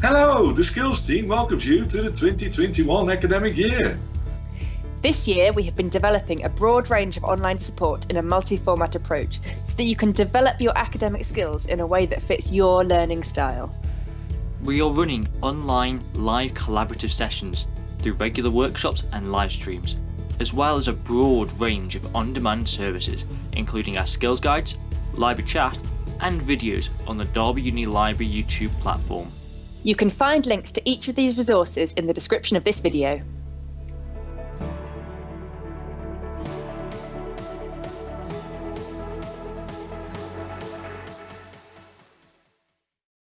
Hello, the Skills team welcomes you to the 2021 academic year. This year, we have been developing a broad range of online support in a multi-format approach so that you can develop your academic skills in a way that fits your learning style. We are running online live collaborative sessions through regular workshops and live streams, as well as a broad range of on-demand services including our skills guides, library chat and videos on the Derby Uni Library YouTube platform. You can find links to each of these resources in the description of this video.